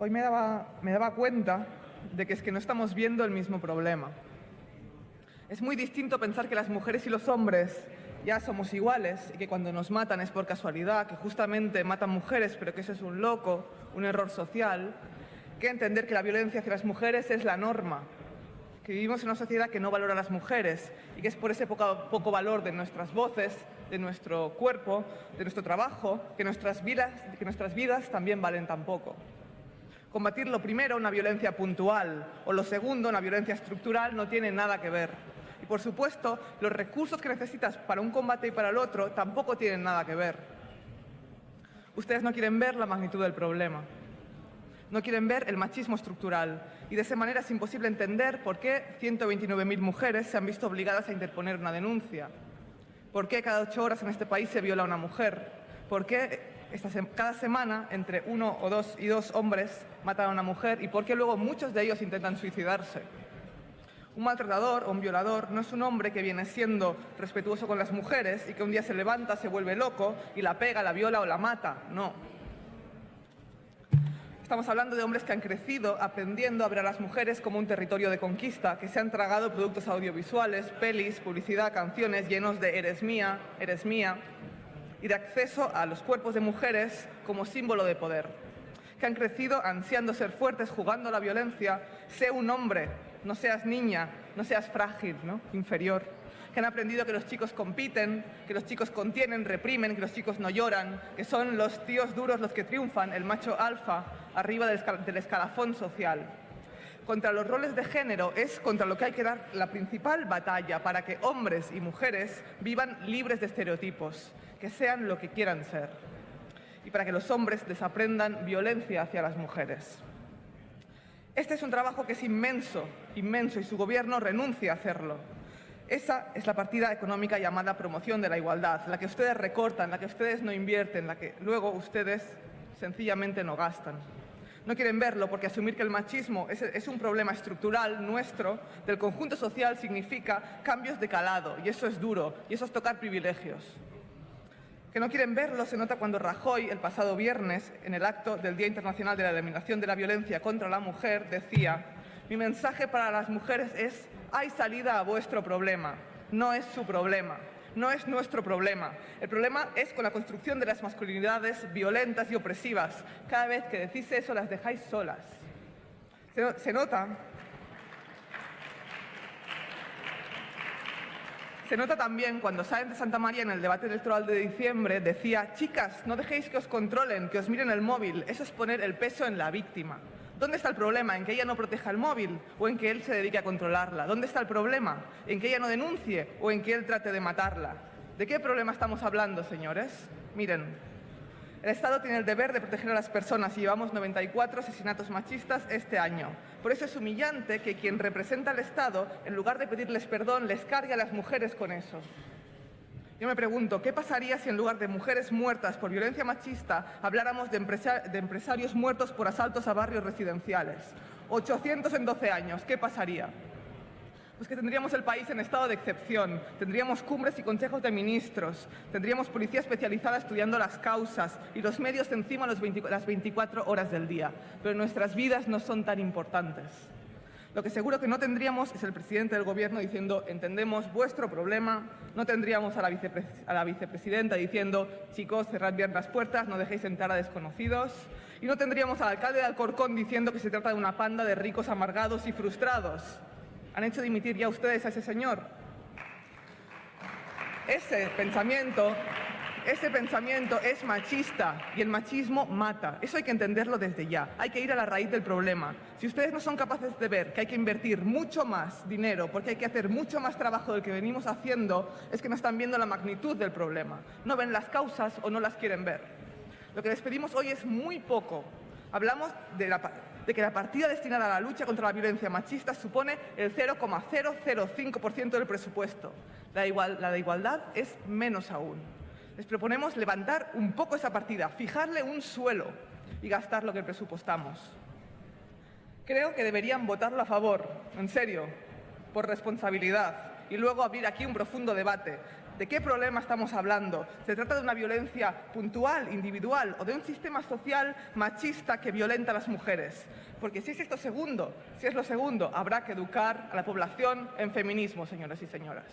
hoy me daba, me daba cuenta de que es que no estamos viendo el mismo problema. Es muy distinto pensar que las mujeres y los hombres ya somos iguales y que cuando nos matan es por casualidad, que justamente matan mujeres, pero que eso es un loco, un error social, que entender que la violencia hacia las mujeres es la norma, que vivimos en una sociedad que no valora a las mujeres y que es por ese poco, poco valor de nuestras voces, de nuestro cuerpo, de nuestro trabajo, que nuestras, vidas, que nuestras vidas también valen tan poco. Combatir lo primero, una violencia puntual, o lo segundo, una violencia estructural, no tiene nada que ver. Y por supuesto, los recursos que necesitas para un combate y para el otro tampoco tienen nada que ver. Ustedes no quieren ver la magnitud del problema. No quieren ver el machismo estructural y de esa manera es imposible entender por qué 129.000 mujeres se han visto obligadas a interponer una denuncia. ¿Por qué cada ocho horas en este país se viola a una mujer? ¿Por qué cada semana entre uno o dos y dos hombres matan a una mujer? ¿Y por qué luego muchos de ellos intentan suicidarse? Un maltratador o un violador no es un hombre que viene siendo respetuoso con las mujeres y que un día se levanta, se vuelve loco y la pega, la viola o la mata. No. Estamos hablando de hombres que han crecido aprendiendo a ver a las mujeres como un territorio de conquista, que se han tragado productos audiovisuales, pelis, publicidad, canciones llenos de eres mía, eres mía, y de acceso a los cuerpos de mujeres como símbolo de poder, que han crecido ansiando ser fuertes, jugando a la violencia, sé un hombre, no seas niña, no seas frágil, ¿no? inferior que han aprendido que los chicos compiten, que los chicos contienen, reprimen, que los chicos no lloran, que son los tíos duros los que triunfan, el macho alfa, arriba del escalafón social. Contra los roles de género es contra lo que hay que dar la principal batalla para que hombres y mujeres vivan libres de estereotipos, que sean lo que quieran ser, y para que los hombres desaprendan violencia hacia las mujeres. Este es un trabajo que es inmenso, inmenso, y su gobierno renuncia a hacerlo. Esa es la partida económica llamada promoción de la igualdad, la que ustedes recortan, la que ustedes no invierten, la que luego ustedes sencillamente no gastan. No quieren verlo porque asumir que el machismo es, un problema estructural nuestro, del conjunto social, significa cambios de calado, y eso es duro, y eso es tocar privilegios. Que no quieren verlo se nota cuando Rajoy, el pasado viernes, en el acto del Día Internacional de la Eliminación de la Violencia contra la Mujer, decía mi mensaje para las mujeres es, hay salida a vuestro problema, no es su problema, no es nuestro problema. El problema es con la construcción de las masculinidades violentas y opresivas. Cada vez que decís eso las dejáis solas. Se, nota Se nota también cuando salen de Santa María en el debate electoral de diciembre, decía, chicas, no dejéis que os controlen, que os miren el móvil, eso es poner el peso en la víctima. ¿Dónde está el problema? ¿En que ella no proteja el móvil o en que él se dedique a controlarla? ¿Dónde está el problema? ¿En que ella no denuncie o en que él trate de matarla? ¿De qué problema estamos hablando, señores? Miren, el Estado tiene el deber de proteger a las personas y llevamos 94 asesinatos machistas este año. Por eso es humillante que quien representa al Estado, en lugar de pedirles perdón, les cargue a las mujeres con eso. Yo me pregunto, ¿qué pasaría si en lugar de mujeres muertas por violencia machista habláramos de, empresarios muertos por asaltos a barrios residenciales? 800 en 12 años, ¿qué pasaría? Pues que tendríamos el país en estado de excepción, tendríamos cumbres y consejos de ministros, tendríamos policía especializada estudiando las causas y los medios encima las 24 horas del día. Pero nuestras vidas no son tan importantes. Lo que seguro que no tendríamos es el presidente del Gobierno diciendo entendemos vuestro problema, no tendríamos a la, vicepresidenta diciendo chicos, cerrad bien las puertas, no dejéis entrar a desconocidos, y no tendríamos al alcalde de Alcorcón diciendo que se trata de una panda de ricos amargados y frustrados. ¿Han hecho dimitir ya ustedes a ese señor? Ese pensamiento ese pensamiento es machista y el machismo mata. Eso hay que entenderlo desde ya. Hay que ir a la raíz del problema. Si ustedes no son capaces de ver que hay que invertir mucho más dinero porque hay que hacer mucho más trabajo del que venimos haciendo, es que no están viendo la magnitud del problema. No ven las causas o no las quieren ver. Lo que les pedimos hoy es muy poco. Hablamos de, que la partida destinada a la lucha contra la violencia machista supone el 0,005% del presupuesto. la de igualdad es menos aún les proponemos levantar un poco esa partida, fijarle un suelo y gastar lo que presupuestamos. Creo que deberían votarlo a favor, en serio, por responsabilidad, y luego abrir aquí un profundo debate. ¿De qué problema estamos hablando? ¿Se trata de una violencia puntual, individual o de un sistema social machista que violenta a las mujeres? Porque si es esto segundo, si es lo segundo, habrá que educar a la población en feminismo, señores y señoras.